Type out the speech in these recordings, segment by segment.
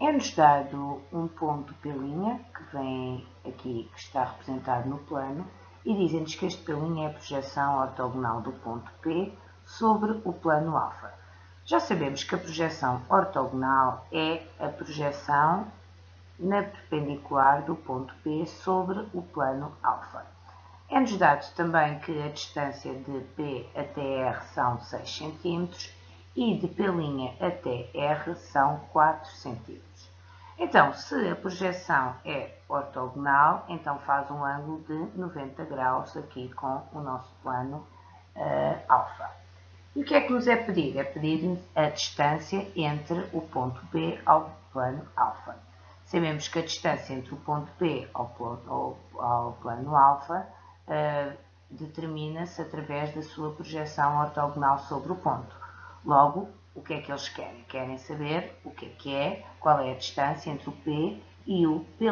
É-nos dado um ponto P', que vem aqui, que está representado no plano, e dizem-nos que este P' é a projeção ortogonal do ponto P sobre o plano alfa. Já sabemos que a projeção ortogonal é a projeção na perpendicular do ponto P sobre o plano alfa. É-nos dado também que a distância de P até R são 6 cm e de P' até R são 4 cm. Então, se a projeção é ortogonal, então faz um ângulo de 90 graus aqui com o nosso plano uh, alfa. E o que é que nos é pedido? É pedir a distância entre o ponto P ao plano alfa. Sabemos que a distância entre o ponto P ao ao, ao plano alfa uh, determina-se através da sua projeção ortogonal sobre o ponto. Logo, o que é que eles querem? Querem saber o que é que é, qual é a distância entre o P e o P'.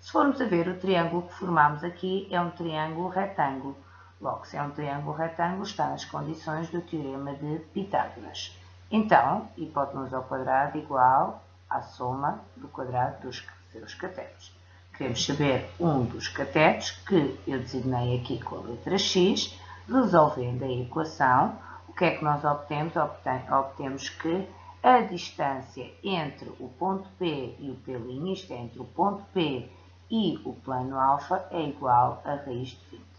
Se formos a ver, o triângulo que formamos aqui é um triângulo retângulo. Logo, se é um triângulo retângulo, está nas condições do teorema de Pitágoras. Então, hipotenusa ao quadrado igual à soma do quadrado dos seus catetos. Queremos saber um dos catetos, que eu designei aqui com a letra x, resolvendo a equação, o que é que nós obtemos? Obtemos que a distância entre o ponto P e o P', isto é, entre o ponto P e o plano alfa, é igual a raiz de 20.